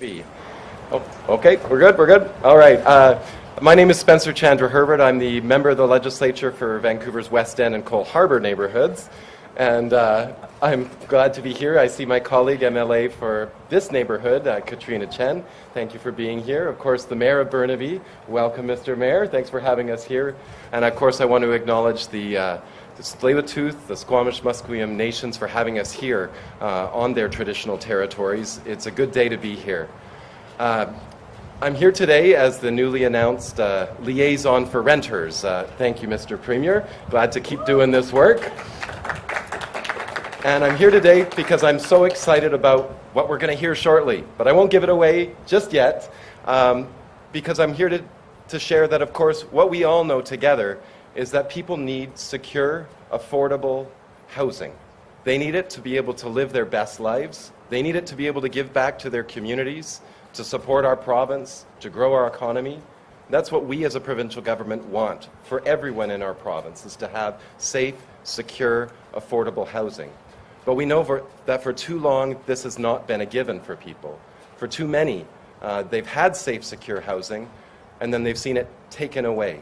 B. Oh, okay, we're good, we're good. All right. Uh, my name is Spencer Chandra Herbert. I'm the member of the legislature for Vancouver's West End and Coal Harbour neighborhoods. And uh, I'm glad to be here. I see my colleague, MLA for this neighborhood, uh, Katrina Chen. Thank you for being here. Of course, the Mayor of Burnaby. Welcome, Mr. Mayor. Thanks for having us here. And of course, I want to acknowledge the uh, the Tsleil-Waututh, the Squamish Musqueam nations for having us here uh, on their traditional territories. It's a good day to be here. Uh, I'm here today as the newly announced uh, liaison for renters. Uh, thank you, Mr. Premier. Glad to keep doing this work. And I'm here today because I'm so excited about what we're going to hear shortly. But I won't give it away just yet um, because I'm here to, to share that, of course, what we all know together is that people need secure, affordable housing. They need it to be able to live their best lives. They need it to be able to give back to their communities, to support our province, to grow our economy. That's what we as a provincial government want for everyone in our province, is to have safe, secure, affordable housing. But we know for, that for too long, this has not been a given for people. For too many, uh, they've had safe, secure housing, and then they've seen it taken away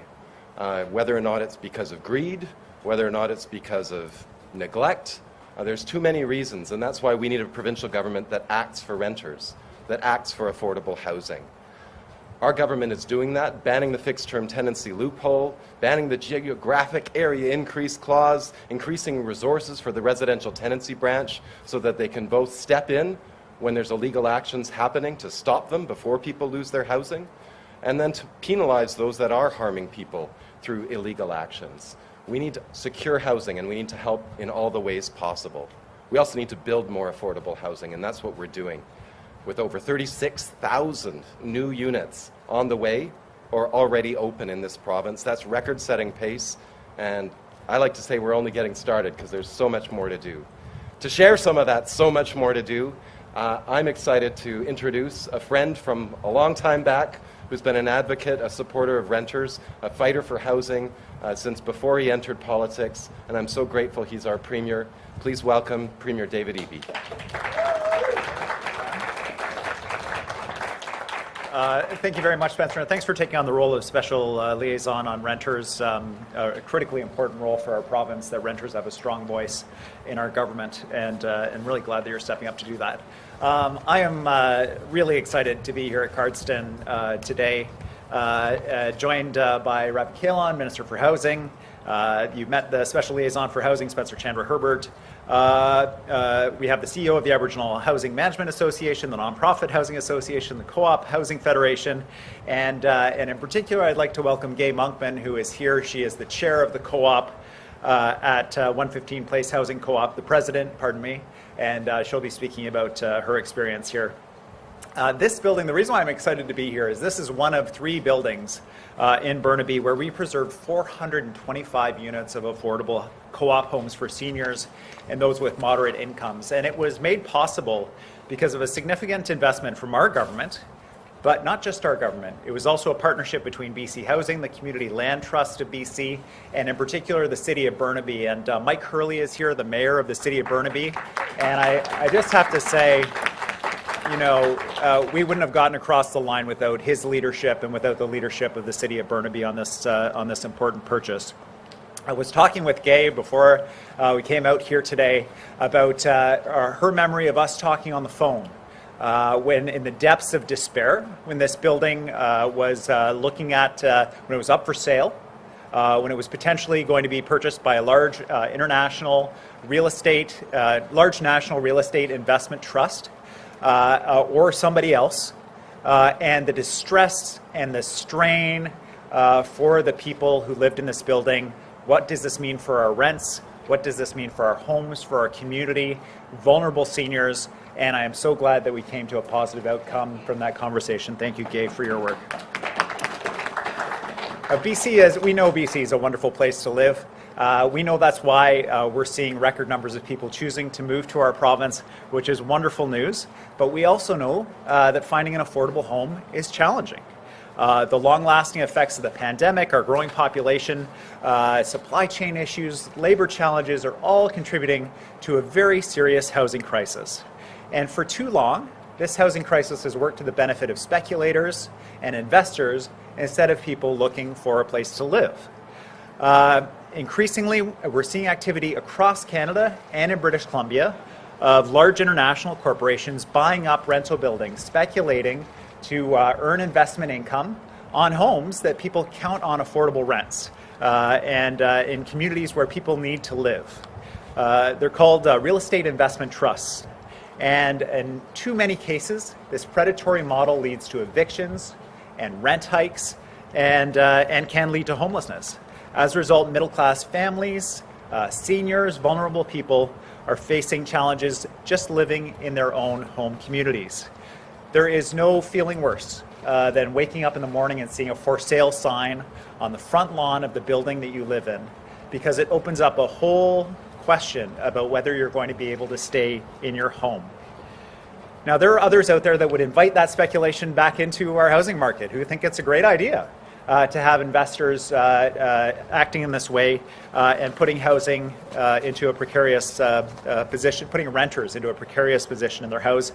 uh, whether or not it's because of greed, whether or not it's because of neglect. Uh, there's too many reasons, and that's why we need a provincial government that acts for renters, that acts for affordable housing. Our government is doing that, banning the fixed term tenancy loophole, banning the geographic area increase clause, increasing resources for the residential tenancy branch so that they can both step in when there's illegal actions happening to stop them before people lose their housing, and then to penalize those that are harming people through illegal actions. We need secure housing and we need to help in all the ways possible. We also need to build more affordable housing and that's what we're doing. With over 36,000 new units on the way or already open in this province, that's record-setting pace and I like to say we're only getting started because there's so much more to do. To share some of that so much more to do, uh, I'm excited to introduce a friend from a long time back who's been an advocate, a supporter of renters, a fighter for housing uh, since before he entered politics, and I'm so grateful he's our Premier. Please welcome Premier David Eby. Uh, thank you very much, Spencer, and thanks for taking on the role of special uh, liaison on renters, um, a critically important role for our province that renters have a strong voice in our government, and, uh, and really glad that you're stepping up to do that. Um, I am uh, really excited to be here at Cardston uh, today, uh, joined by Ravi Kahlon, Minister for Housing. you've met the Special Liaison for Housing, Spencer Chandra Herbert. we have the CEO of the Aboriginal Housing Management Association, the Nonprofit Housing Association, the Co-op Housing Federation, and, and in particular, I'd like to welcome Gay Monkman, who is here. She is the chair of the Co-op uh, at uh, 115 Place Housing Co-op, the president, pardon me, and uh, she'll be speaking about uh, her experience here. Uh, this building, the reason why I'm excited to be here is this is one of three buildings uh, in Burnaby where we preserved 425 units of affordable co-op homes for seniors and those with moderate incomes. And it was made possible because of a significant investment from our government but not just our government. It was also a partnership between BC Housing, the Community Land Trust of BC, and in particular the City of Burnaby. And uh, Mike Hurley is here, the Mayor of the City of Burnaby. And I, I just have to say, you know, uh, we wouldn't have gotten across the line without his leadership and without the leadership of the City of Burnaby on this, uh, on this important purchase. I was talking with Gay before uh, we came out here today about uh, her memory of us talking on the phone uh, when in the depths of despair, when this building uh, was uh, looking at, uh, when it was up for sale, uh, when it was potentially going to be purchased by a large international real estate, large national real estate investment trust, or somebody else, and the distress and the strain for the people who lived in this building. What does this mean for our rents? What does this mean for our homes, for our community, vulnerable seniors, and I am so glad that we came to a positive outcome from that conversation. Thank you, Gay, for your work. Uh, BC, as we know, BC is a wonderful place to live. Uh, we know that's why uh, we're seeing record numbers of people choosing to move to our province, which is wonderful news. But we also know uh, that finding an affordable home is challenging. Uh, the long-lasting effects of the pandemic, our growing population, uh, supply chain issues, labor challenges are all contributing to a very serious housing crisis. And for too long, this housing crisis has worked to the benefit of speculators and investors instead of people looking for a place to live. Uh, increasingly, we're seeing activity across Canada and in British Columbia of large international corporations buying up rental buildings, speculating to uh, earn investment income on homes that people count on affordable rents uh, and uh, in communities where people need to live. Uh, they're called uh, real estate investment trusts. And in too many cases, this predatory model leads to evictions and rent hikes and, uh, and can lead to homelessness. As a result, middle class families, uh, seniors, vulnerable people are facing challenges just living in their own home communities. There is no feeling worse uh, than waking up in the morning and seeing a for sale sign on the front lawn of the building that you live in because it opens up a whole question about whether you're going to be able to stay in your home. Now, there are others out there that would invite that speculation back into our housing market who think it's a great idea uh, to have investors uh, uh, acting in this way uh, and putting housing uh, into a precarious uh, position, putting renters into a precarious position in their house.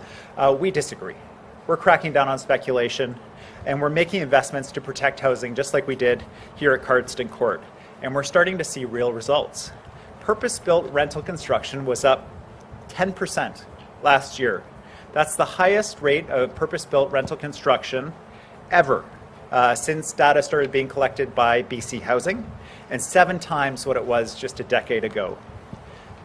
we disagree. We're cracking down on speculation and we're making investments to protect housing just like we did here at Cardston Court. And we're starting to see real results. Purpose-built rental construction was up 10% last year. That's the highest rate of purpose-built rental construction ever uh, since data started being collected by BC Housing, and seven times what it was just a decade ago.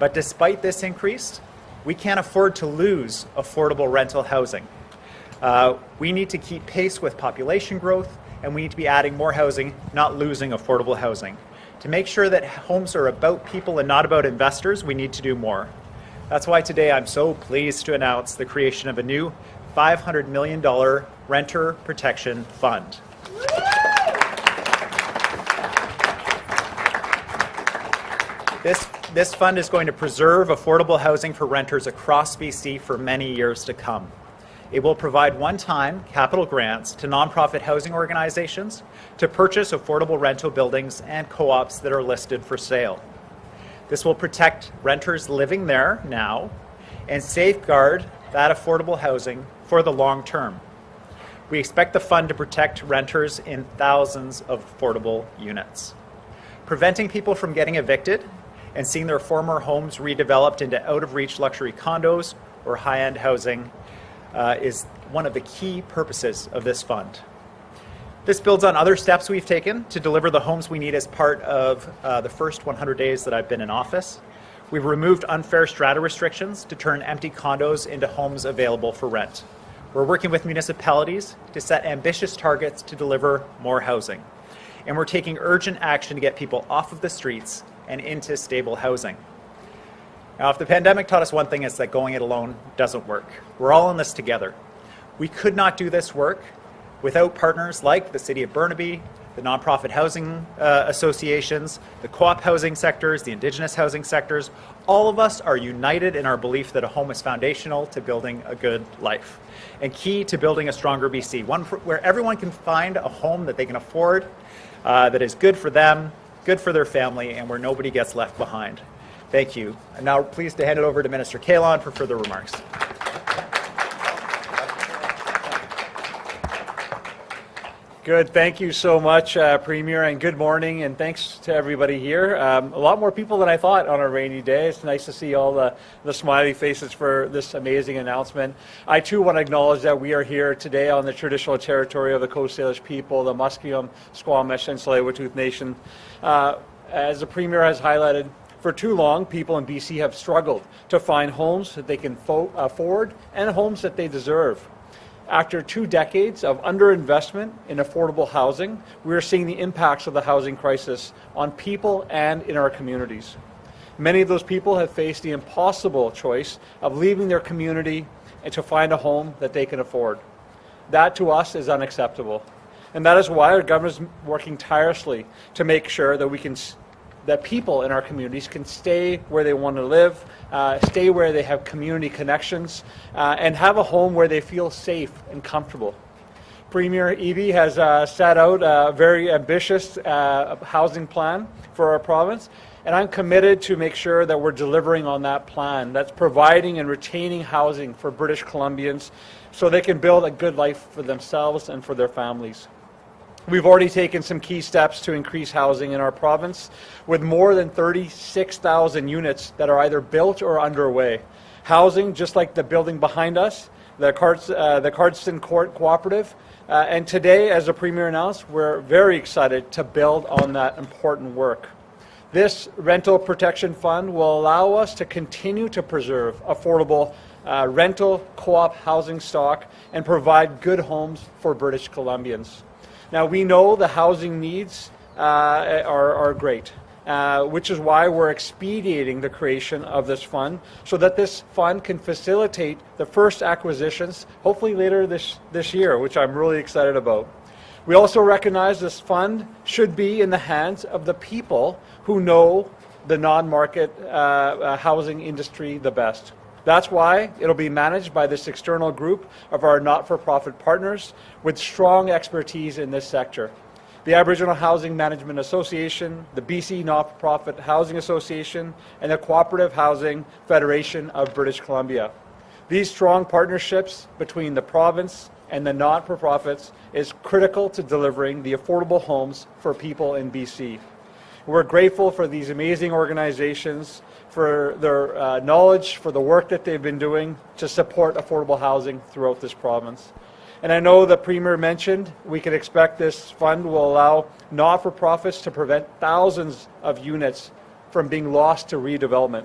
But despite this increase, we can't afford to lose affordable rental housing. Uh, we need to keep pace with population growth, and we need to be adding more housing, not losing affordable housing. To make sure that homes are about people and not about investors, we need to do more. That's why today I'm so pleased to announce the creation of a new $500 million renter protection fund. This, this fund is going to preserve affordable housing for renters across BC for many years to come. It will provide one-time capital grants to nonprofit housing organizations to purchase affordable rental buildings and co-ops that are listed for sale. This will protect renters living there now and safeguard that affordable housing for the long term. We expect the fund to protect renters in thousands of affordable units. Preventing people from getting evicted and seeing their former homes redeveloped into out-of-reach luxury condos or high-end housing uh, is one of the key purposes of this fund. This builds on other steps we've taken to deliver the homes we need as part of uh, the first 100 days that I've been in office. We've removed unfair strata restrictions to turn empty condos into homes available for rent. We're working with municipalities to set ambitious targets to deliver more housing. And we're taking urgent action to get people off of the streets and into stable housing. Now, if the pandemic taught us one thing, it's that going it alone doesn't work. We're all in this together. We could not do this work without partners like the City of Burnaby, the nonprofit housing uh, associations, the co-op housing sectors, the indigenous housing sectors. All of us are united in our belief that a home is foundational to building a good life and key to building a stronger BC, one for, where everyone can find a home that they can afford, uh, that is good for them, good for their family, and where nobody gets left behind. Thank you. I'm now pleased to hand it over to Minister Kahlon for further remarks. Good. Thank you so much, uh, Premier, and good morning, and thanks to everybody here. Um, a lot more people than I thought on a rainy day. It's nice to see all the, the smiley faces for this amazing announcement. I too want to acknowledge that we are here today on the traditional territory of the Coast Salish people, the Musqueam, Squamish, and Tsleil-Waututh Nation. Uh, as the Premier has highlighted, for too long, people in BC have struggled to find homes that they can afford and homes that they deserve. After two decades of underinvestment in affordable housing, we are seeing the impacts of the housing crisis on people and in our communities. Many of those people have faced the impossible choice of leaving their community and to find a home that they can afford. That to us is unacceptable. And that is why our government is working tirelessly to make sure that we can that people in our communities can stay where they want to live, uh, stay where they have community connections, uh, and have a home where they feel safe and comfortable. Premier Eby has uh, set out a very ambitious uh, housing plan for our province, And I'm committed to make sure that we're delivering on that plan. That's providing and retaining housing for British Columbians so they can build a good life for themselves and for their families. We've already taken some key steps to increase housing in our province with more than 36,000 units that are either built or underway. Housing, just like the building behind us, the, Cards, uh, the Cardston Court Cooperative. Uh, and today, as the Premier announced, we're very excited to build on that important work. This rental protection fund will allow us to continue to preserve affordable uh, rental co-op housing stock and provide good homes for British Columbians. Now we know the housing needs uh, are, are great. Uh, which is why we're expediting the creation of this fund so that this fund can facilitate the first acquisitions, hopefully later this, this year, which I'm really excited about. We also recognize this fund should be in the hands of the people who know the non-market uh, uh, housing industry the best. That's why it'll be managed by this external group of our not-for-profit partners with strong expertise in this sector the Aboriginal Housing Management Association, the BC Not-for-Profit Housing Association, and the Cooperative Housing Federation of British Columbia. These strong partnerships between the province and the not-for-profits is critical to delivering the affordable homes for people in BC. We're grateful for these amazing organizations, for their uh, knowledge, for the work that they've been doing to support affordable housing throughout this province. And I know the Premier mentioned we can expect this fund will allow not-for-profits to prevent thousands of units from being lost to redevelopment,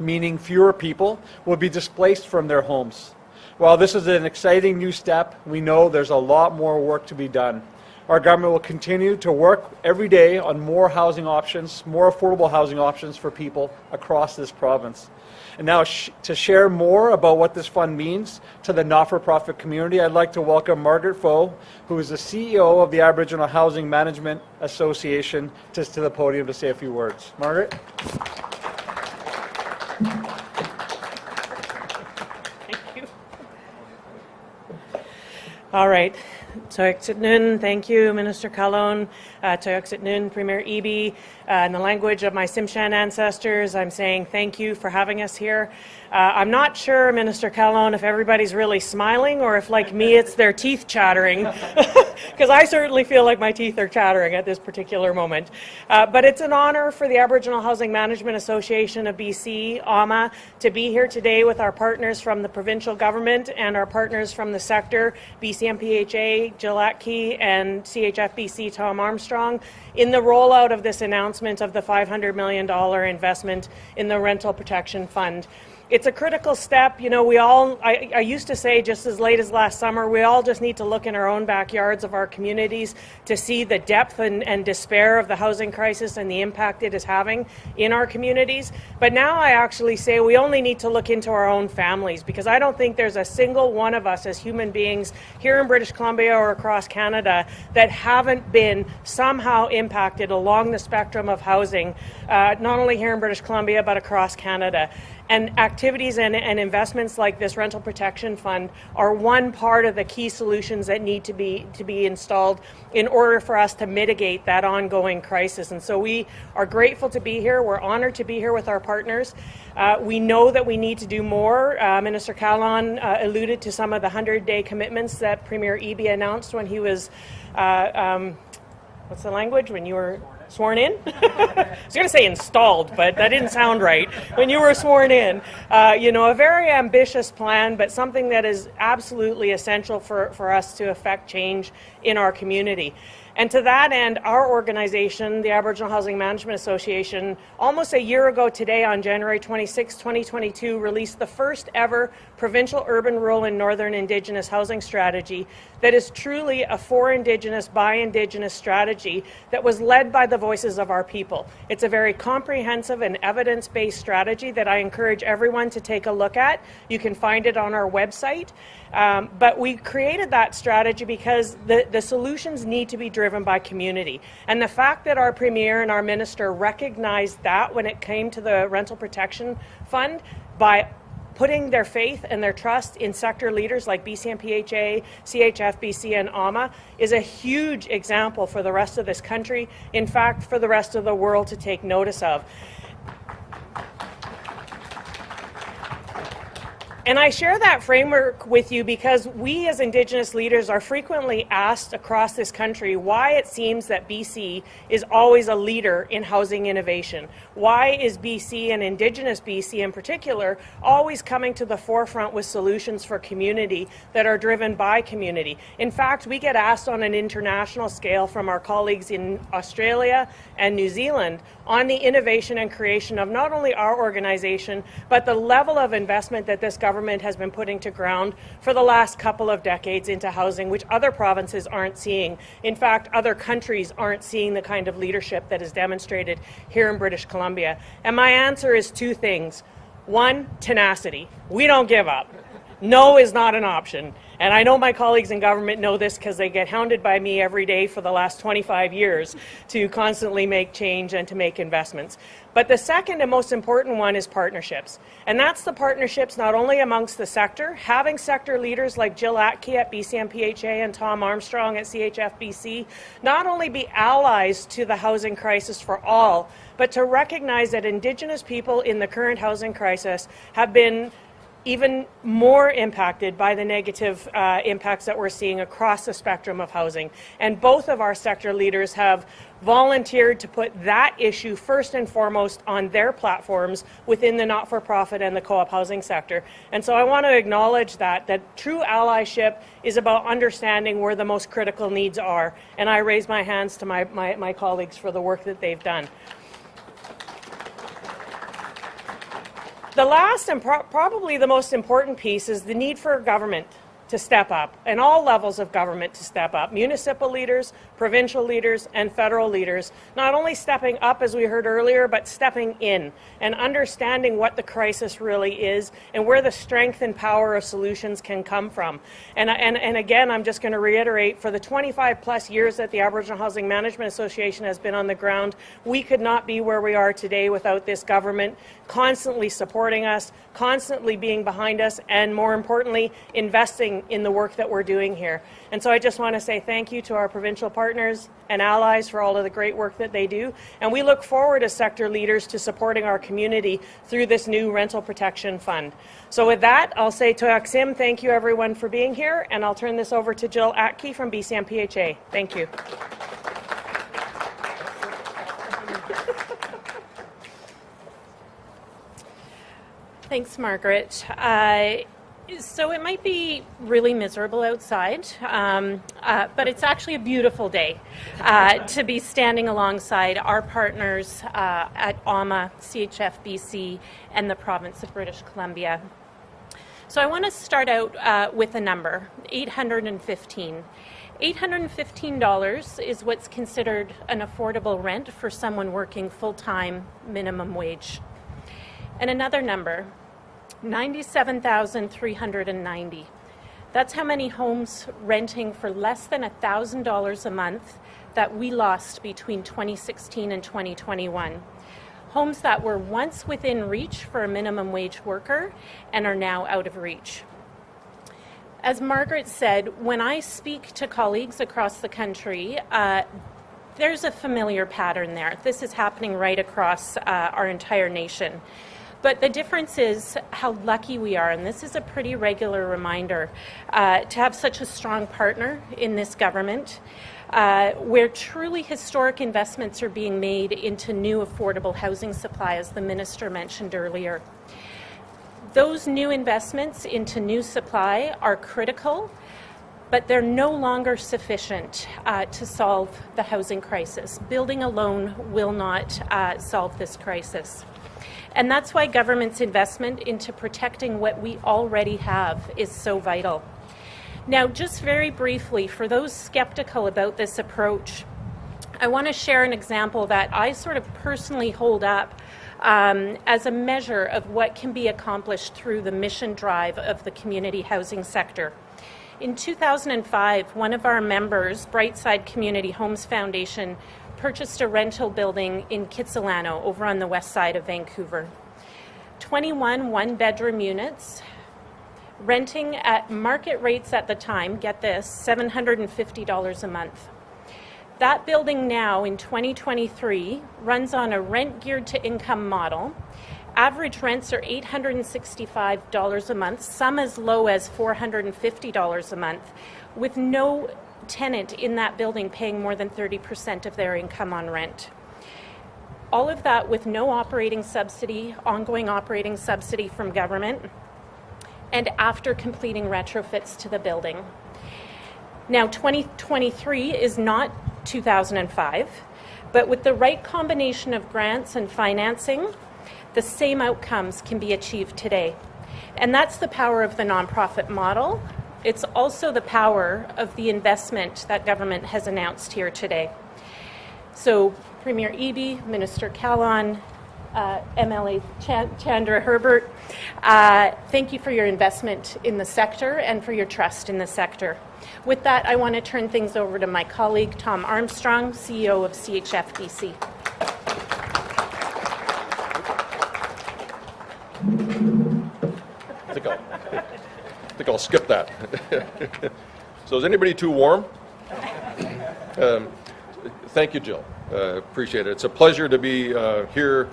meaning fewer people will be displaced from their homes. While this is an exciting new step, we know there's a lot more work to be done. Our government will continue to work every day on more housing options, more affordable housing options for people across this province. And now, sh to share more about what this fund means to the not-for-profit community, I'd like to welcome Margaret Pfoh, who is the CEO of the Aboriginal Housing Management Association, to, to the podium to say a few words. Margaret? Thank you. All right. Toyaksitnun, thank you, Minister Kahlon. Uh, Toyaksitnun, Premier Eby. Uh, in the language of my Tsimshian ancestors, I'm saying thank you for having us here. Uh, I'm not sure, Minister Kahlon, if everybody's really smiling or if, like me, it's their teeth chattering, because I certainly feel like my teeth are chattering at this particular moment. Uh, but it's an honor for the Aboriginal Housing Management Association of BC, AHMA, to be here today with our partners from the provincial government and our partners from the sector, BCNPHA, Jill and CHFBC Tom Armstrong, in the rollout of this announcement of the $500 million investment in the Rental Protection Fund it's a critical step. You know, we all, I, I, used to say just as late as last summer, we all just need to look in our own backyards of our communities to see the depth and, and despair of the housing crisis and the impact it is having in our communities. But now I actually say we only need to look into our own families because I don't think there's a single one of us as human beings here in British Columbia or across Canada that haven't been somehow impacted along the spectrum of housing, uh, not only here in British Columbia but across Canada. And activities and, and, investments like this rental protection fund are one part of the key solutions that need to be to be installed in order for us to mitigate that ongoing crisis. And so we are grateful to be here. We're honored to be here with our partners. Uh, we know that we need to do more. Uh, Minister Kahlon uh, alluded to some of the 100-day commitments that Premier Eby announced when he was, uh, um, what's the language, when you were sworn in? I was going to say installed, but that didn't sound right. When you were sworn in, uh, you know, a very ambitious plan, but something that is absolutely essential for, for us to affect change in our community. And to that end, our organization, the Aboriginal Housing Management Association, almost a year ago today on January 26, 2022, released the first ever provincial urban, rural, and northern Indigenous housing strategy that is truly a for Indigenous, by Indigenous strategy that was led by the voices of our people. It's a very comprehensive and evidence-based strategy that I encourage everyone to take a look at. You can find it on our website. Um, but we created that strategy because the, the solutions need to be driven by community. And the fact that our Premier and our Minister recognized that when it came to the Rental Protection Fund by putting their faith and their trust in sector leaders like BCNPHA, CHFBC, and AHMA is a huge example for the rest of this country, in fact, for the rest of the world to take notice of. And I share that framework with you because we as Indigenous leaders are frequently asked across this country why it seems that BC is always a leader in housing innovation. Why is BC and Indigenous BC in particular always coming to the forefront with solutions for community that are driven by community? In fact, we get asked on an international scale from our colleagues in Australia and New Zealand on the innovation and creation of not only our organization, but the level of investment that this government has been putting to ground for the last couple of decades into housing, which other provinces aren't seeing. In fact, other countries aren't seeing the kind of leadership that is demonstrated here in British Columbia. And my answer is two things. One, tenacity. We don't give up. No is not an option. And I know my colleagues in government know this because they get hounded by me every day for the last 25 years to constantly make change and to make investments. But the second and most important one is partnerships. And that's the partnerships not only amongst the sector, having sector leaders like Jill Atkey at BCNPHA and Tom Armstrong at CHFBC not only be allies to the housing crisis for all, but to recognize that Indigenous people in the current housing crisis have been even more impacted by the negative uh, impacts that we're seeing across the spectrum of housing. And both of our sector leaders have volunteered to put that issue first and foremost on their platforms within the not-for-profit and the co-op housing sector. And so I want to acknowledge that, that true allyship is about understanding where the most critical needs are. And I raise my hands to my, my, my colleagues for the work that they've done. The last and pro probably the most important piece is the need for government to step up, and all levels of government to step up municipal leaders, provincial leaders, and federal leaders, not only stepping up, as we heard earlier, but stepping in and understanding what the crisis really is and where the strength and power of solutions can come from. And, and, and again, I'm just going to reiterate for the 25 plus years that the Aboriginal Housing Management Association has been on the ground, we could not be where we are today without this government constantly supporting us, constantly being behind us, and more importantly, investing in the work that we're doing here. And so I just want to say thank you to our provincial partners and allies for all of the great work that they do. And we look forward as sector leaders to supporting our community through this new rental protection fund. So with that, I'll say to Aksim, thank you everyone for being here, and I'll turn this over to Jill Atkey from BCNPHA. Thank you. Thanks, Margaret. Uh, so it might be really miserable outside, um, uh, but it's actually a beautiful day uh, to be standing alongside our partners uh, at AHMA, CHFBC, and the province of British Columbia. So I want to start out uh, with a number, 815. $815 is what's considered an affordable rent for someone working full-time minimum wage. And another number, 97,390. That's how many homes renting for less than $1,000 a month that we lost between 2016 and 2021. Homes that were once within reach for a minimum wage worker and are now out of reach. As Margaret said, when I speak to colleagues across the country, uh, there's a familiar pattern there. This is happening right across uh, our entire nation. But the difference is how lucky we are, and this is a pretty regular reminder, uh, to have such a strong partner in this government. Uh, where truly historic investments are being made into new affordable housing supply, as the minister mentioned earlier. Those new investments into new supply are critical, but they're no longer sufficient uh, to solve the housing crisis. Building alone will not uh, solve this crisis. And that's why government's investment into protecting what we already have is so vital. Now, just very briefly, for those skeptical about this approach, I want to share an example that I sort of personally hold up um, as a measure of what can be accomplished through the mission drive of the community housing sector. In 2005, one of our members, Brightside Community Homes Foundation, purchased a rental building in Kitsilano over on the west side of Vancouver. 21 one bedroom units, renting at market rates at the time, get this, $750 a month. That building now in 2023 runs on a rent geared to income model. Average rents are $865 a month, some as low as $450 a month, with no tenant in that building paying more than 30% of their income on rent. All of that with no operating subsidy, ongoing operating subsidy from government, and after completing retrofits to the building. Now, 2023 is not 2005, but with the right combination of grants and financing, the same outcomes can be achieved today. And that's the power of the nonprofit model. It's also the power of the investment that government has announced here today. So, Premier Eby, Minister Kahlon, uh, MLA Chan- Chandra Herbert, uh, thank you for your investment in the sector and for your trust in the sector. With that, I want to turn things over to my colleague Tom Armstrong, CEO of CHFBC. I think I'll, I think I'll skip that. so is anybody too warm? Um, thank you, Jill. Uh, appreciate it. It's a pleasure to be uh, here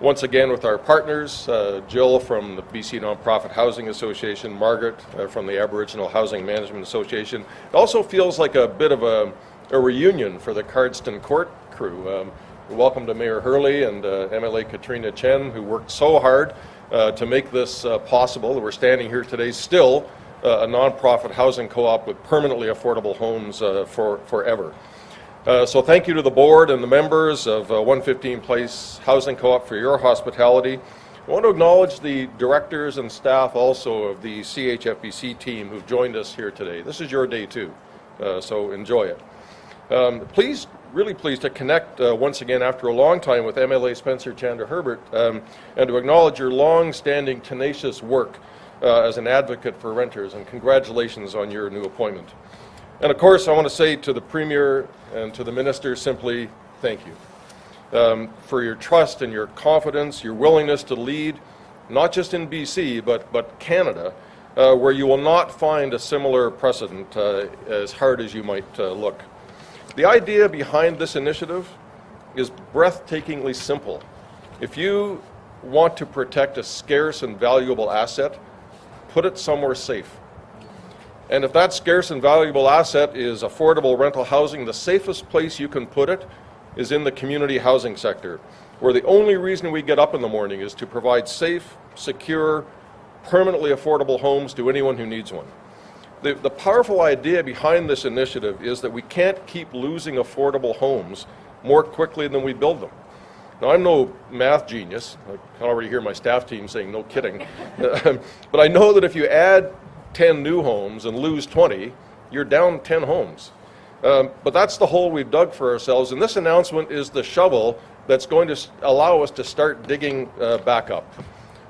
once again with our partners, uh, Jill from the BC Nonprofit Housing Association, Margaret uh, from the Aboriginal Housing Management Association. It also feels like a bit of a, a reunion for the Cardston Court crew. Um, welcome to Mayor Hurley and uh, MLA Katrina Chen, who worked so hard to make this uh, possible. We're standing here today still uh, a nonprofit housing co-op with permanently affordable homes uh, for forever. Uh, so thank you to the board and the members of uh, 115 Place Housing Co-op for your hospitality. I want to acknowledge the directors and staff also of the CHFBC team who've joined us here today. This is your day too, uh, so enjoy it. Um, pleased, really pleased to connect uh, once again after a long time with MLA Spencer Chandra Herbert um, and to acknowledge your long-standing tenacious work uh, as an advocate for renters and congratulations on your new appointment. And of course, I want to say to the Premier and to the Minister simply thank you um, for your trust and your confidence, your willingness to lead, not just in BC, but, but Canada, uh, where you will not find a similar precedent uh, as hard as you might uh, look. The idea behind this initiative is breathtakingly simple. If you want to protect a scarce and valuable asset, put it somewhere safe. And if that scarce and valuable asset is affordable rental housing, the safest place you can put it is in the community housing sector, where the only reason we get up in the morning is to provide safe, secure, permanently affordable homes to anyone who needs one. The, the powerful idea behind this initiative is that we can't keep losing affordable homes more quickly than we build them. Now, I'm no math genius. I can already hear my staff team saying, no kidding. but I know that if you add 10 new homes and lose 20, you're down 10 homes. Um, but that's the hole we've dug for ourselves, and this announcement is the shovel that's going to allow us to start digging uh, back up.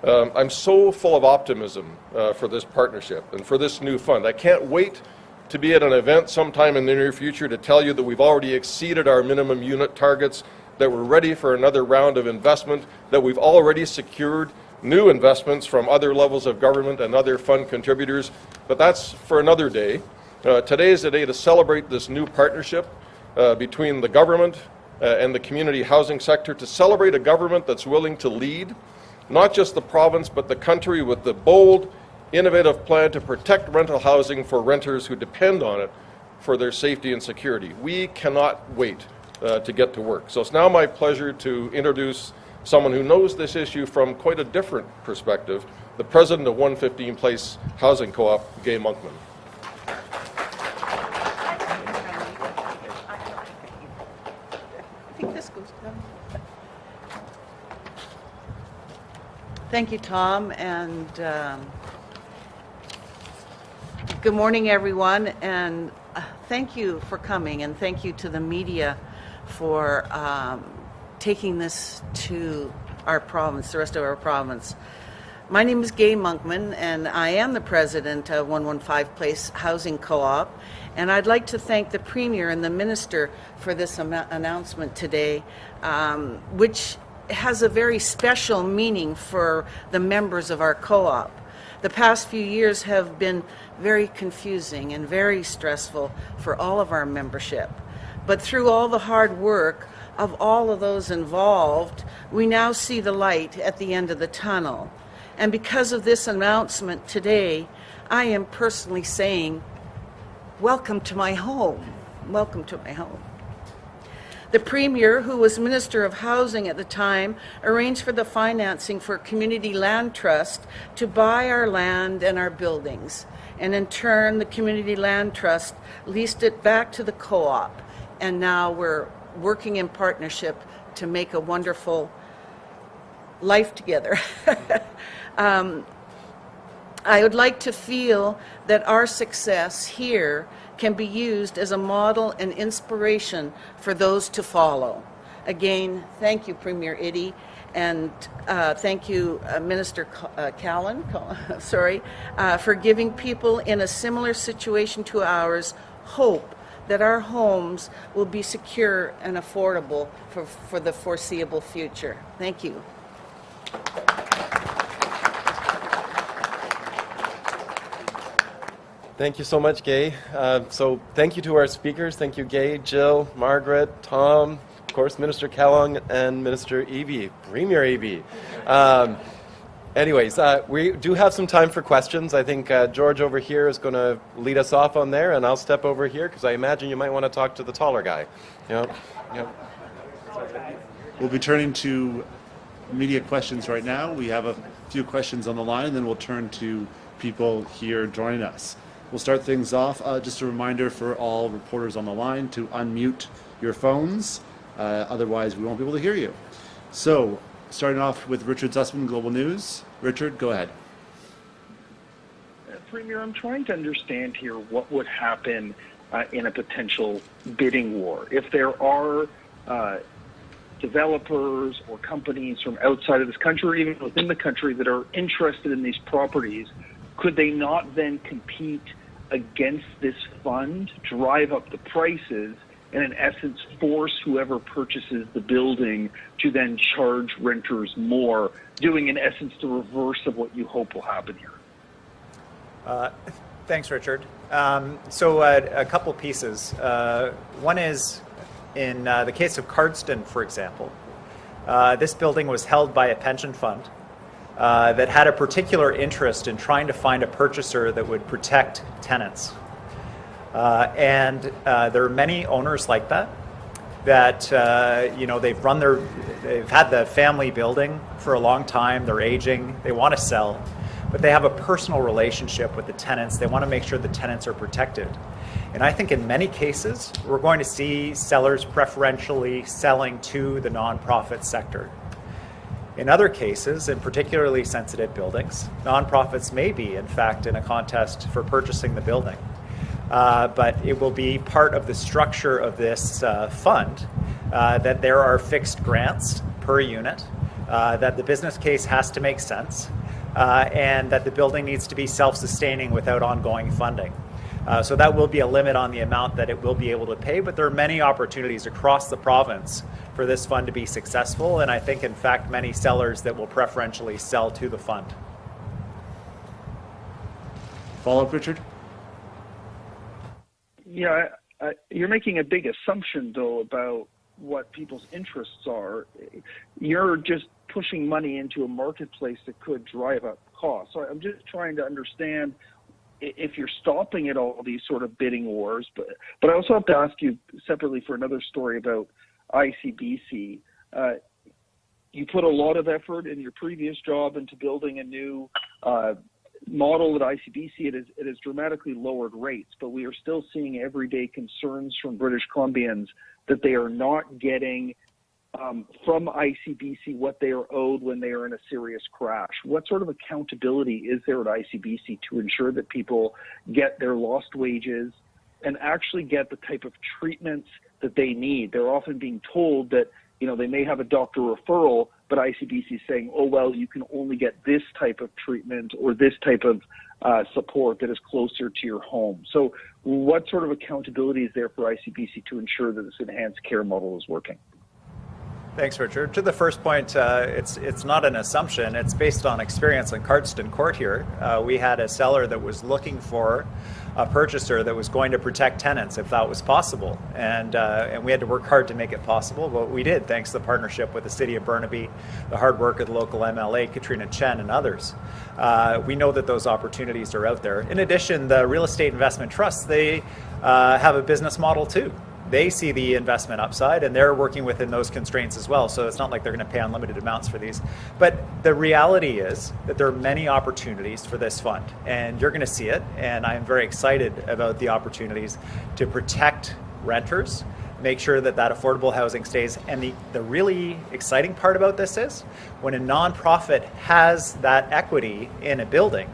Um, I'm so full of optimism uh, for this partnership and for this new fund. I can't wait to be at an event sometime in the near future to tell you that we've already exceeded our minimum unit targets, that we're ready for another round of investment, that we've already secured new investments from other levels of government and other fund contributors, but that's for another day. Uh, today is the day to celebrate this new partnership uh, between the government uh, and the community housing sector, to celebrate a government that's willing to lead, not just the province, but the country with the bold, innovative plan to protect rental housing for renters who depend on it for their safety and security. We cannot wait uh, to get to work. So it's now my pleasure to introduce someone who knows this issue from quite a different perspective, the president of 115 Place Housing Co-op, Gay Monkman. I think this goes down. Thank you, Tom, and um, good morning, everyone, and uh, thank you for coming, and thank you to the media for um, taking this to our province, the rest of our province. My name is Gay Monkman, and I am the president of 115 Place Housing Co-op. And I'd like to thank the Premier and the Minister for this announcement today, um, which has a very special meaning for the members of our co-op. The past few years have been very confusing and very stressful for all of our membership. But through all the hard work of all of those involved, we now see the light at the end of the tunnel. And because of this announcement today, I am personally saying, welcome to my home. Welcome to my home. The Premier, who was Minister of Housing at the time, arranged for the financing for Community Land Trust to buy our land and our buildings. And in turn, the Community Land Trust leased it back to the co-op. And now we're working in partnership to make a wonderful life together. um, I would like to feel that our success here can be used as a model and inspiration for those to follow. Again, thank you, Premier Iddie, and uh, thank you, uh, Minister uh, Callan, sorry, uh, for giving people in a similar situation to ours hope that our homes will be secure and affordable for, for the foreseeable future. Thank you. Thank you so much, Gay. Uh, so thank you to our speakers. Thank you, Gay, Jill, Margaret, Tom, of course, Minister Kellogg, and Minister Eby, Premier Eby. Um, anyways, uh, we do have some time for questions. I think uh, George over here is going to lead us off on there, and I'll step over here because I imagine you might want to talk to the taller guy. Yep. Yep. We'll be turning to media questions right now. We have a few questions on the line, and then we'll turn to people here joining us. We'll start things off. Uh, just a reminder for all reporters on the line to unmute your phones. Uh, otherwise, we won't be able to hear you. So, starting off with Richard Zussman, Global News. Richard, go ahead. Uh, Premier, I'm trying to understand here what would happen uh, in a potential bidding war. If there are uh, developers or companies from outside of this country or even within the country that are interested in these properties, could they not then compete against this fund, drive up the prices, and in essence force whoever purchases the building to then charge renters more, doing in essence the reverse of what you hope will happen here? Uh, thanks, Richard. Um, so, uh, a couple pieces. Uh, one is in uh, the case of Cardston, for example, uh, this building was held by a pension fund uh, that had a particular interest in trying to find a purchaser that would protect tenants. Uh, and uh, there are many owners like that. That uh, you know they've run their, they've had the family building for a long time. They're aging. They want to sell, but they have a personal relationship with the tenants. They want to make sure the tenants are protected. And I think in many cases, we're going to see sellers preferentially selling to the nonprofit sector. In other cases, in particularly sensitive buildings, nonprofits may be, in fact, in a contest for purchasing the building. Uh, but it will be part of the structure of this uh, fund uh, that there are fixed grants per unit, uh, that the business case has to make sense, uh, and that the building needs to be self sustaining without ongoing funding. Uh, so that will be a limit on the amount that it will be able to pay, but there are many opportunities across the province for this fund to be successful, and I think, in fact, many sellers that will preferentially sell to the fund. Follow up, Richard? Yeah, I, I, you're making a big assumption, though, about what people's interests are. You're just pushing money into a marketplace that could drive up costs. So I'm just trying to understand if you're stopping at all these sort of bidding wars. But but I also have to ask you separately for another story about ICBC. Uh, you put a lot of effort in your previous job into building a new uh, model at ICBC. It, is, it has dramatically lowered rates, but we are still seeing everyday concerns from British Columbians that they are not getting um, from ICBC what they are owed when they are in a serious crash. What sort of accountability is there at ICBC to ensure that people get their lost wages and actually get the type of treatments that they need? They're often being told that you know they may have a doctor referral, but ICBC is saying, oh well, you can only get this type of treatment or this type of uh, support that is closer to your home. So, what sort of accountability is there for ICBC to ensure that this enhanced care model is working? Thanks, Richard. To the first point, uh, it's it's not an assumption. It's based on experience in Cardston Court here. Uh, we had a seller that was looking for a purchaser that was going to protect tenants if that was possible, and uh, and we had to work hard to make it possible. But we did, thanks to the partnership with the City of Burnaby, the hard work of the local MLA, Katrina Chen, and others. Uh, we know that those opportunities are out there. In addition, the real estate investment trusts they uh, have a business model too they see the investment upside and they're working within those constraints as well. So it's not like they're going to pay unlimited amounts for these. But the reality is that there are many opportunities for this fund and you're going to see it. And I'm very excited about the opportunities to protect renters, make sure that that affordable housing stays. And the, the really exciting part about this is when a nonprofit has that equity in a building,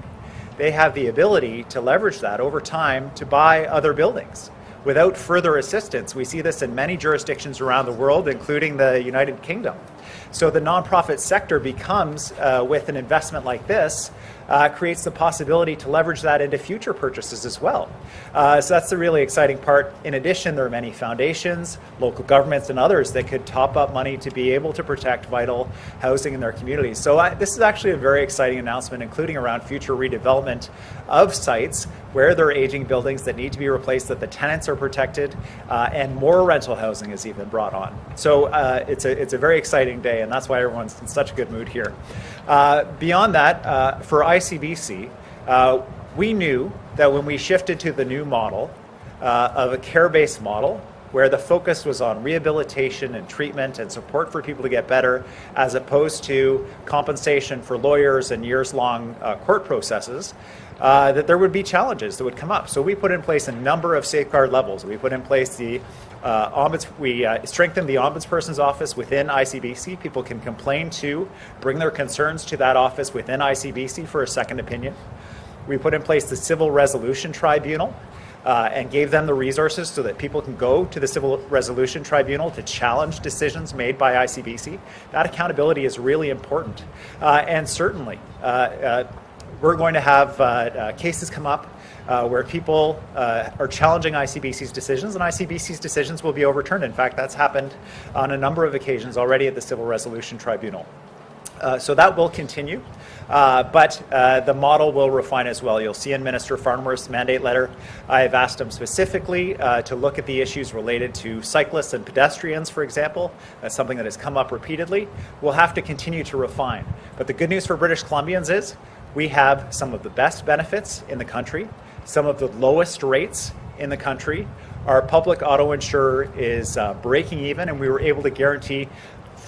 they have the ability to leverage that over time to buy other buildings without further assistance. We see this in many jurisdictions around the world, including the United Kingdom. So the nonprofit sector becomes, uh, with an investment like this, uh, creates the possibility to leverage that into future purchases as well. Uh, so that's the really exciting part. In addition, there are many foundations, local governments, and others that could top up money to be able to protect vital housing in their communities. So uh, this is actually a very exciting announcement, including around future redevelopment of sites where there are aging buildings that need to be replaced, that the tenants are protected, uh, and more rental housing is even brought on. So uh, it's, a, it's a very exciting day, and that's why everyone's in such a good mood here. Uh, beyond that, uh, for ICBC, uh, we knew that when we shifted to the new model uh, of a care-based model, where the focus was on rehabilitation and treatment and support for people to get better, as opposed to compensation for lawyers and years-long uh, court processes, uh, that there would be challenges that would come up. So we put in place a number of safeguard levels. We put in place the uh, ombuds, we uh, strengthened the ombudsperson's office within ICBC. People can complain to, bring their concerns to that office within ICBC for a second opinion. We put in place the Civil Resolution Tribunal uh, and gave them the resources so that people can go to the Civil Resolution Tribunal to challenge decisions made by ICBC. That accountability is really important. Uh, and certainly, uh, uh, we're going to have uh, cases come up uh, where people uh, are challenging ICBC's decisions, and ICBC's decisions will be overturned. In fact, that's happened on a number of occasions already at the Civil Resolution Tribunal. Uh, so that will continue, uh, but uh, the model will refine as well. You'll see in Minister Farnworth's mandate letter, I've asked him specifically uh, to look at the issues related to cyclists and pedestrians, for example. That's something that has come up repeatedly. We'll have to continue to refine. But the good news for British Columbians is we have some of the best benefits in the country some of the lowest rates in the country. Our public auto insurer is uh, breaking even, and we were able to guarantee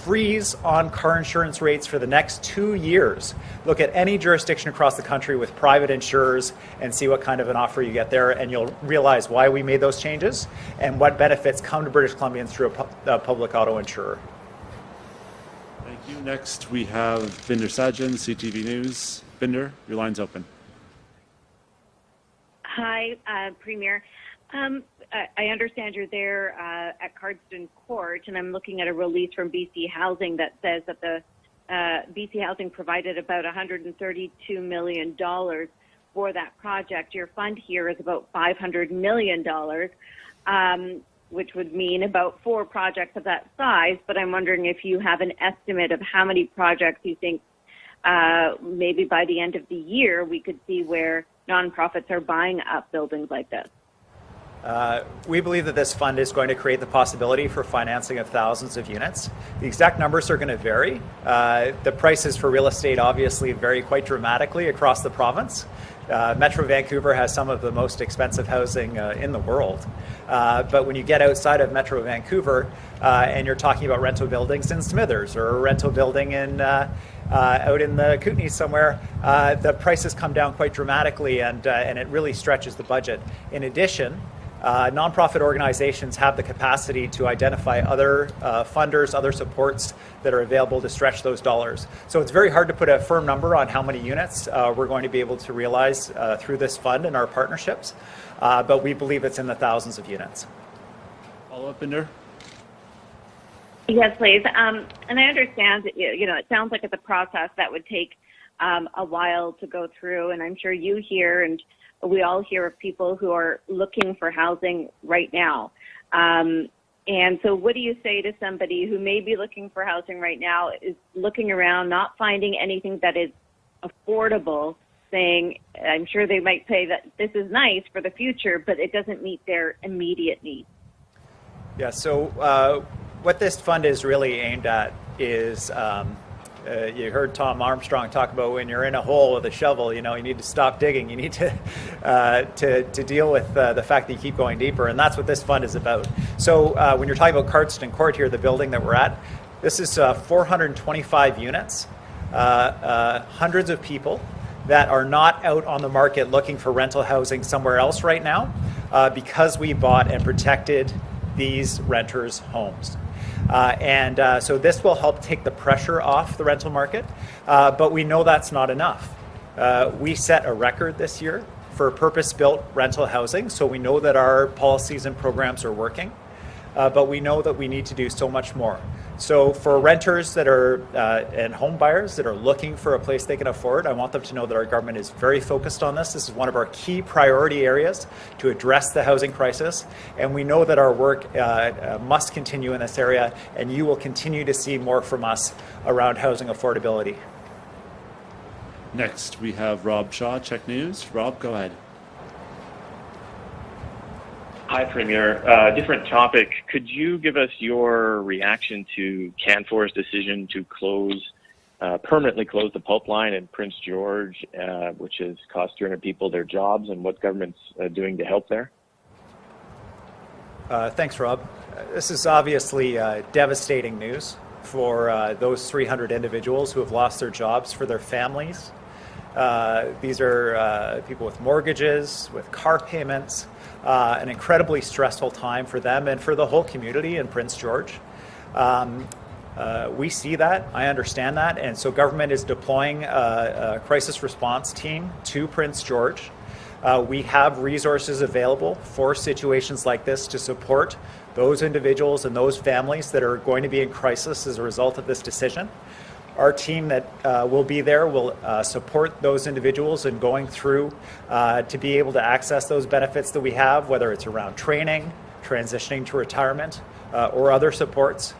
freeze on car insurance rates for the next two years. Look at any jurisdiction across the country with private insurers and see what kind of an offer you get there, and you'll realize why we made those changes and what benefits come to British Columbians through a, pu a public auto insurer. Thank you. Next, we have Bhinder Sajan, CTV News. Bhinder, your line's open. Hi, uh, Premier. Um, I understand you're there uh, at Cardston Court, and I'm looking at a release from BC Housing that says that the uh, BC Housing provided about $132 million for that project. Your fund here is about $500 million, um, which would mean about four projects of that size. But I'm wondering if you have an estimate of how many projects you think uh, maybe by the end of the year we could see where nonprofits are buying up buildings like this? Uh, we believe that this fund is going to create the possibility for financing of thousands of units. The exact numbers are going to vary. Uh, the prices for real estate obviously vary quite dramatically across the province. Uh, Metro Vancouver has some of the most expensive housing uh, in the world. Uh, but when you get outside of Metro Vancouver uh, and you're talking about rental buildings in Smithers or a rental building in out in the Kootenays somewhere, uh, the prices come down quite dramatically and, uh, and it really stretches the budget. In addition, uh, nonprofit organizations have the capacity to identify other uh, funders, other supports that are available to stretch those dollars. So it's very hard to put a firm number on how many units uh, we're going to be able to realize uh, through this fund and our partnerships, uh, but we believe it's in the thousands of units. Follow up, Bhinder? Yes, please. Um, and I understand, that, you know, it sounds like it's a process that would take um, a while to go through, and I'm sure you hear and we all hear of people who are looking for housing right now. Um, And so, what do you say to somebody who may be looking for housing right now, is looking around, not finding anything that is affordable, saying, I'm sure they might say that this is nice for the future, but it doesn't meet their immediate needs? Yeah, so uh, what this fund is really aimed at is um, uh, you heard Tom Armstrong talk about when you're in a hole with a shovel, you know, you need to stop digging. You need to uh, to, to deal with uh, the fact that you keep going deeper, and that's what this fund is about. So uh, when you're talking about Cardston Court here, the building that we're at, this is uh, 425 units, uh, hundreds of people that are not out on the market looking for rental housing somewhere else right now, because we bought and protected these renters' homes. Uh, and uh, so this will help take the pressure off the rental market, uh, but we know that's not enough. Uh, we set a record this year for purpose-built rental housing, so we know that our policies and programs are working, uh, but we know that we need to do so much more. So for renters that are uh, and home buyers that are looking for a place they can afford, I want them to know that our government is very focused on this. This is one of our key priority areas to address the housing crisis, and we know that our work uh, uh, must continue in this area, and you will continue to see more from us around housing affordability. Next, we have Rob Shaw, CHEK News. Rob, go ahead. Hi, Premier. Uh, different topic. Could you give us your reaction to Canfor's decision to close, uh, permanently close the pulp line in Prince George, uh, which has cost 300 people their jobs, and what government's uh, doing to help there? Uh, thanks, Rob. Uh, this is obviously devastating news for those 300 individuals who have lost their jobs, for their families. these are people with mortgages, with car payments uh, an incredibly stressful time for them and for the whole community in Prince George. Um, uh, we see that, I understand that, and so government is deploying a, a crisis response team to Prince George. Uh, we have resources available for situations like this to support those individuals and those families that are going to be in crisis as a result of this decision. Our team that uh, will be there will uh, support those individuals in going through uh, to be able to access those benefits that we have, whether it's around training, transitioning to retirement, uh, or other supports.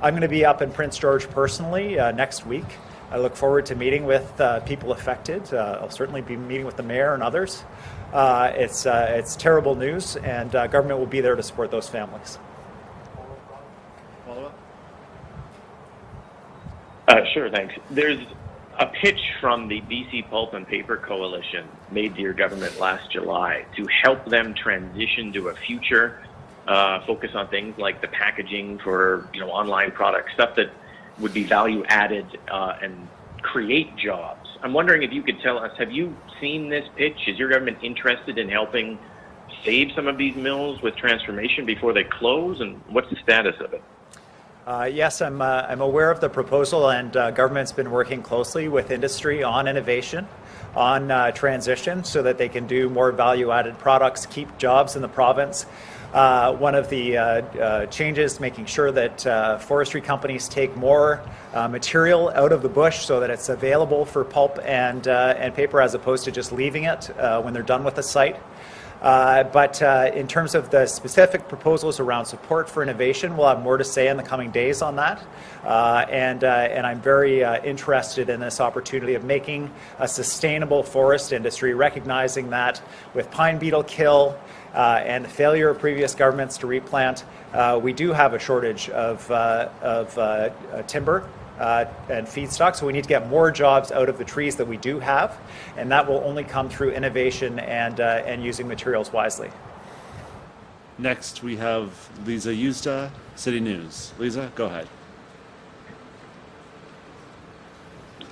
I'm going to be up in Prince George personally uh, next week. I look forward to meeting with uh, people affected. I'll certainly be meeting with the mayor and others. it's, it's terrible news, and government will be there to support those families. Uh, sure, thanks. There's a pitch from the BC Pulp and Paper Coalition made to your government last July to help them transition to a future uh, focus on things like the packaging for you know online products, stuff that would be value added uh, and create jobs. I'm wondering if you could tell us: Have you seen this pitch? Is your government interested in helping save some of these mills with transformation before they close? And what's the status of it? Uh, yes, I'm, uh, I'm aware of the proposal, and uh, government's been working closely with industry on innovation, on uh, transition, so that they can do more value added products, keep jobs in the province. Uh, one of the uh, changes, making sure that forestry companies take more material out of the bush so that it's available for pulp and, and paper as opposed to just leaving it when they're done with the site. Uh, but uh, in terms of the specific proposals around support for innovation, we'll have more to say in the coming days on that. Uh, and, uh, and I'm very uh, interested in this opportunity of making a sustainable forest industry, recognizing that with pine beetle kill and the failure of previous governments to replant, we do have a shortage of, of timber uh, and feedstock. So we need to get more jobs out of the trees that we do have, and that will only come through innovation and, uh, and using materials wisely. Next, we have Lisa Yuzda, City News. Lisa, go ahead.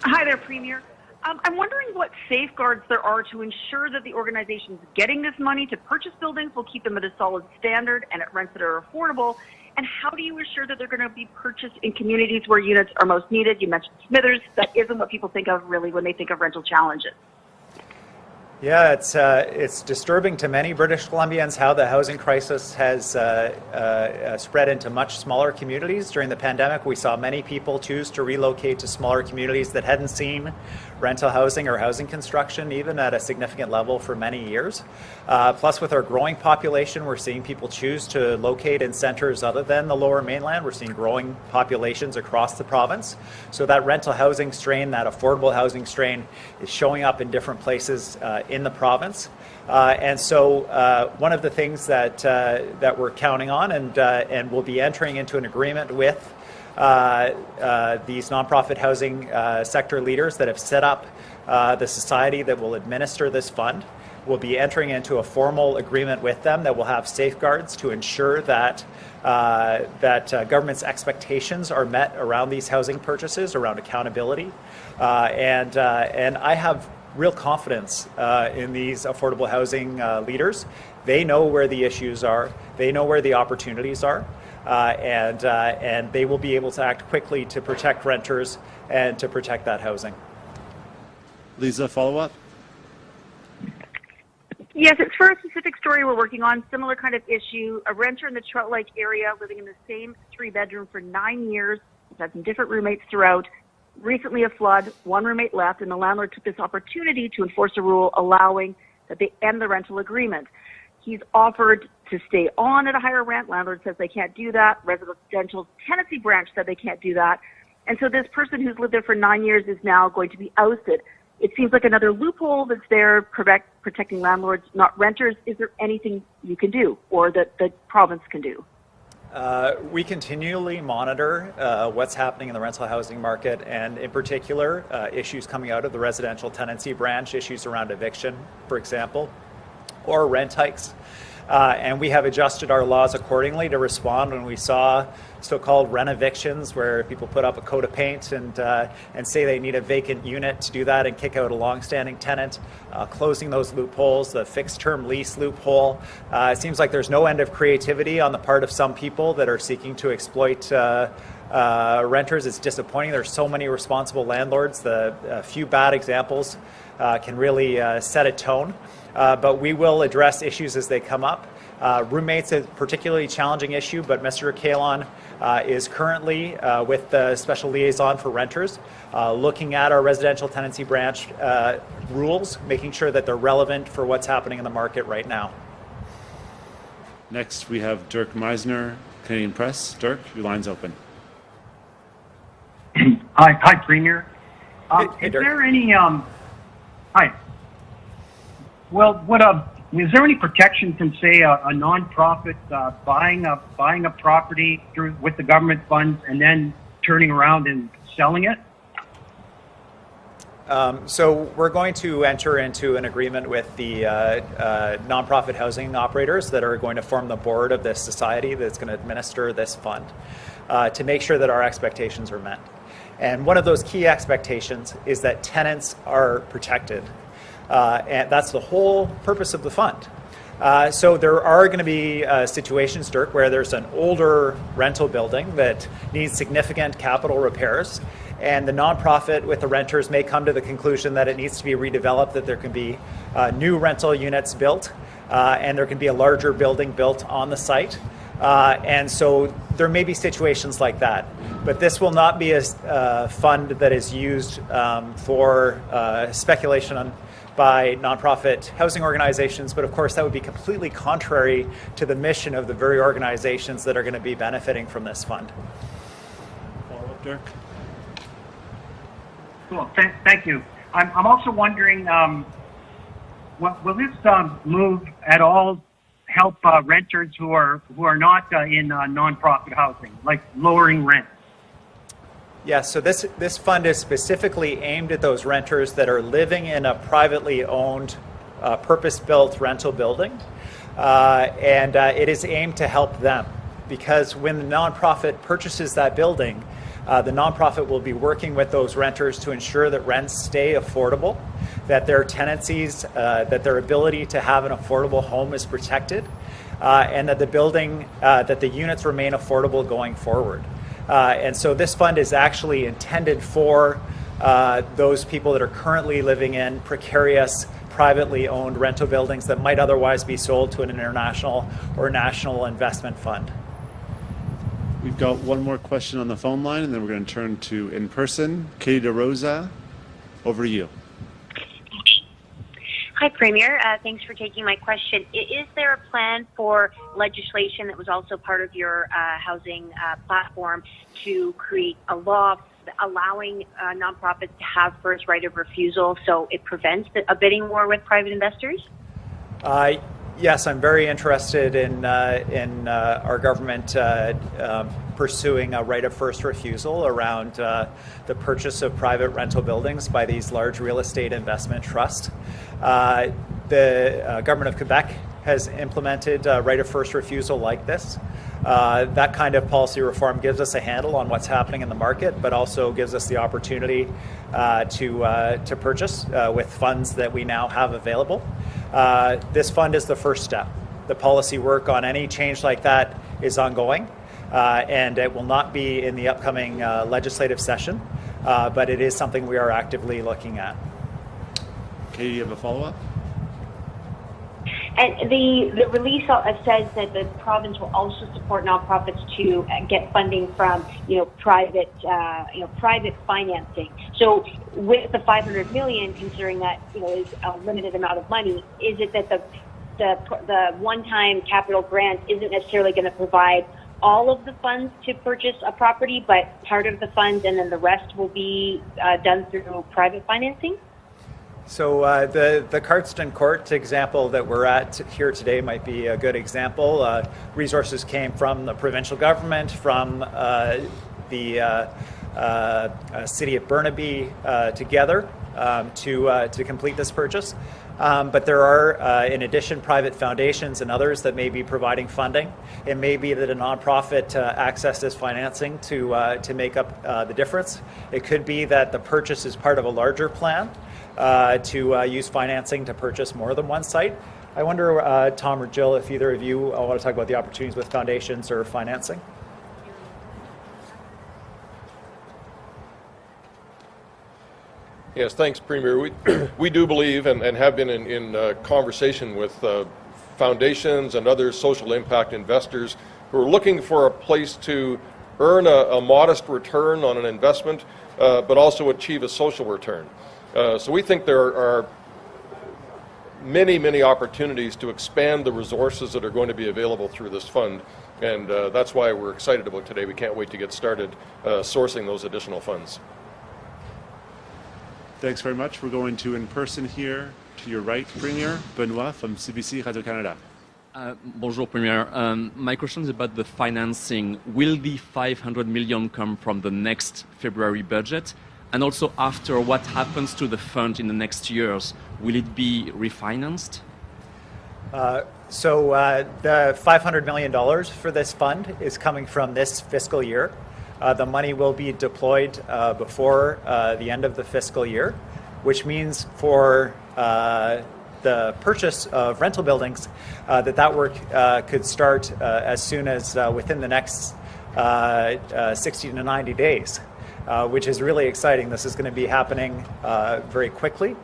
Hi there, Premier. Um, I'm wondering what safeguards there are to ensure that the organizations getting this money to purchase buildings will keep them at a solid standard and at rents that are affordable, and how do you assure that they're going to be purchased in communities where units are most needed? You mentioned Smithers. That isn't what people think of really when they think of rental challenges. Yeah, it's uh, it's disturbing to many British Columbians how the housing crisis has uh, uh, uh, spread into much smaller communities. During the pandemic, we saw many people choose to relocate to smaller communities that hadn't seen rental housing or housing construction even at a significant level for many years. Uh, plus, with our growing population, we're seeing people choose to locate in centres other than the Lower Mainland. We're seeing growing populations across the province. So that rental housing strain, that affordable housing strain, is showing up in different places uh, in the province. Uh, and so, uh, one of the things that uh, that we're counting on, and and we'll be entering into an agreement with these nonprofit housing sector leaders that have set up the society that will administer this fund. We'll be entering into a formal agreement with them that will have safeguards to ensure that uh, that uh, government's expectations are met around these housing purchases, around accountability, uh, and and I have real confidence uh, in these affordable housing uh, leaders. They know where the issues are, they know where the opportunities are, uh, and, uh, and they will be able to act quickly to protect renters and to protect that housing. Lisa, follow up? Yes, it's for a specific story we're working on, similar kind of issue. A renter in the Trout Lake area living in the same three bedroom for nine years, had some different roommates throughout, recently a flood, one roommate left, and the landlord took this opportunity to enforce a rule allowing that they end the rental agreement. He's offered to stay on at a higher rent. Landlord says they can't do that. Residential tenancy branch said they can't do that. And so this person who's lived there for nine years is now going to be ousted. It seems like another loophole that's there protect, protecting landlords, not renters. Is there anything you can do or that the province can do? Uh, we continually monitor uh, what's happening in the rental housing market and in particular uh, issues coming out of the residential tenancy branch, issues around eviction, for example, or rent hikes. Uh, and we have adjusted our laws accordingly to respond when we saw so-called renovictions, where people put up a coat of paint and uh, and say they need a vacant unit to do that and kick out a long-standing tenant, uh, closing those loopholes, the fixed-term lease loophole. Uh, it seems like there's no end of creativity on the part of some people that are seeking to exploit. Uh, uh, renters, it's disappointing. There's so many responsible landlords. The few bad examples can really set a tone. Uh, but we will address issues as they come up. Uh, roommates is a particularly challenging issue, but Mr. Kahlon uh, is currently uh, with the special liaison for renters, uh, looking at our residential tenancy branch uh, rules, making sure that they're relevant for what's happening in the market right now. Next, we have Dirk Meissner, Canadian Press. Dirk, your line's open. Hi, hi, Premier. Um, Hey- hey, is Dirk. there any um, hi? Well, what uh, is there any protection from, say, a, a nonprofit uh, buying a buying a property through with the government funds and then turning around and selling it? Um, so we're going to enter into an agreement with the uh, uh, nonprofit housing operators that are going to form the board of this society that's going to administer this fund uh, to make sure that our expectations are met. And one of those key expectations is that tenants are protected. Uh, and that's the whole purpose of the fund. Uh, so there are going to be uh, situations, Dirk, where there's an older rental building that needs significant capital repairs, and the nonprofit with the renters may come to the conclusion that it needs to be redeveloped, that there can be uh, new rental units built, uh, and there can be a larger building built on the site. Uh, and so there may be situations like that. But this will not be a fund that is used um, for speculation on, by nonprofit housing organizations. But of course, that would be completely contrary to the mission of the very organizations that are going to be benefiting from this fund. Follow up, Dirk. Cool. Th- thank you. I'm, I'm also wondering, um, will, will this um, move at all help uh, renters who are who are not uh, in uh, nonprofit housing, like lowering rent? Yeah, so this, this fund is specifically aimed at those renters that are living in a privately owned, uh, purpose built rental building. Uh, and uh, it is aimed to help them because when the nonprofit purchases that building, uh, the nonprofit will be working with those renters to ensure that rents stay affordable, that their tenancies, uh, that their ability to have an affordable home is protected, uh, and that the building, that the units remain affordable going forward. Uh, and so this fund is actually intended for uh, those people that are currently living in precarious privately owned rental buildings that might otherwise be sold to an international or national investment fund. We've got one more question on the phone line, and then we're going to turn to in person. Katie DeRosa, over to you. Hi, Premier. Uh, thanks for taking my question. Is there a plan for legislation that was also part of your uh, housing uh, platform to create a law allowing uh, nonprofits to have first right of refusal so it prevents a bidding war with private investors? Uh, yes, I'm very interested in, uh, in our government um, pursuing a right of first refusal around uh, the purchase of private rental buildings by these large real estate investment trusts. Uh, the uh, government of Quebec has implemented a right of first refusal like this. Uh, that kind of policy reform gives us a handle on what's happening in the market, but also gives us the opportunity uh, to, uh, to purchase with funds that we now have available. this fund is the first step. The policy work on any change like that is ongoing uh, and it will not be in the upcoming uh, legislative session, uh, but it is something we are actively looking at. Katie, you have a follow-up? And the, the release says that the province will also support nonprofits to get funding from you know private uh, you know private financing. So with the 500 million, considering that you know is a limited amount of money, is it that the the, the one-time capital grant isn't necessarily going to provide all of the funds to purchase a property, but part of the funds and then the rest will be uh, done through private financing? So uh, the the Cardston Court example that we're at here today might be a good example. Uh, resources came from the provincial government, from uh, the uh, uh, city of Burnaby together um, to to complete this purchase. Um, but there are, uh, in addition, private foundations and others that may be providing funding. It may be that a nonprofit uh, accesses financing to, uh, to make up uh, the difference. It could be that the purchase is part of a larger plan uh, to uh, use financing to purchase more than one site. I wonder, Tom or Jill, if either of you want to talk about the opportunities with foundations or financing. Yes, thanks, Premier. We, we do believe and, and have been in, in uh, conversation with uh, foundations and other social impact investors who are looking for a place to earn a, a modest return on an investment, uh, but also achieve a social return. Uh, so we think there are many, many opportunities to expand the resources that are going to be available through this fund. And uh, that's why we're excited about today. We can't wait to get started uh, sourcing those additional funds. Thanks very much. We're going to in person here to your right, Premier Benoit from CBC Radio Canada. Uh, bonjour, Premier. Um, my question is about the financing. Will the 500 million come from the next February budget? And also, after what happens to the fund in the next years, will it be refinanced? Uh, so, uh, the $500 million for this fund is coming from this fiscal year. Uh, the money will be deployed uh, before uh, the end of the fiscal year, which means for uh, the purchase of rental buildings uh, that that work uh, could start as soon as within the next 60 to 90 days, which is really exciting. This is going to be happening very quickly,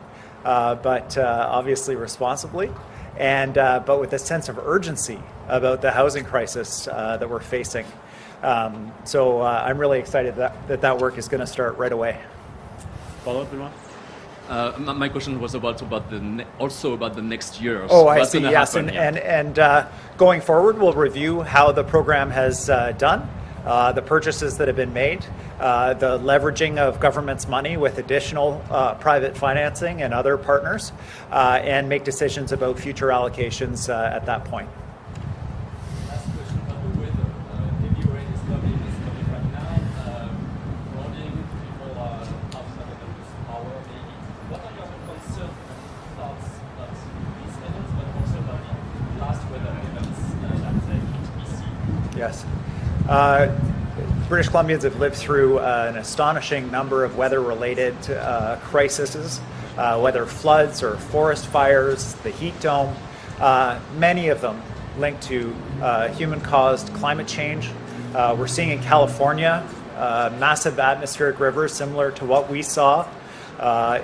but obviously responsibly. And but with a sense of urgency about the housing crisis that we're facing. Um, so uh, I'm really excited that, that that work is going to start right away. Follow up, Benoit? Uh, my question was about about the also about the next years. Oh, I see. Yes, and and and uh, going forward, we'll review how the program has uh, done, uh, the purchases that have been made, uh, the leveraging of government's money with additional uh, private financing and other partners, and make decisions about future allocations at that point. Uh, British Columbians have lived through uh, an astonishing number of weather-related uh, crises, uh, whether floods or forest fires, the heat dome, uh, many of them linked to uh, human-caused climate change. we're seeing in California massive atmospheric rivers similar to what we saw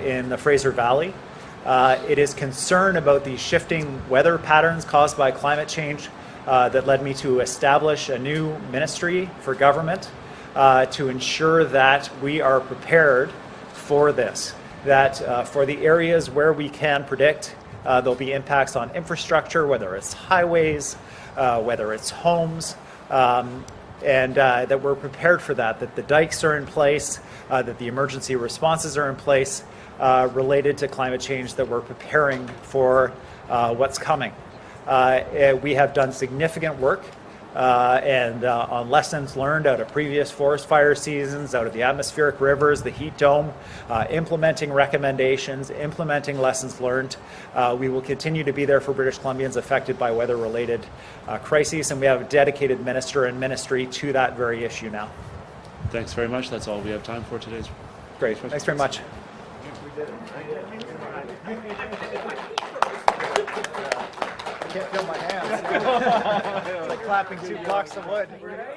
in the Fraser Valley. It is concern about the shifting weather patterns caused by climate change uh, that led me to establish a new ministry for government uh, to ensure that we are prepared for this. That uh, for the areas where we can predict uh, there'll be impacts on infrastructure, whether it's highways, uh, whether it's homes, um, and uh, that we're prepared for that, that the dikes are in place, that the emergency responses are in place related to climate change, that we're preparing for what's coming. Uh, eh, we have done significant work uh, and uh, on lessons learned out of previous forest fire seasons, out of the atmospheric rivers, the heat dome, uh, implementing recommendations, implementing lessons learned. Uh, we will continue to be there for British Columbians affected by weather-related uh, crises, and we have a dedicated minister and ministry to that very issue now. Thanks very much. That's all we have time for today's. Great. Thanks very much. Can't feel my hands. like clapping two blocks of wood.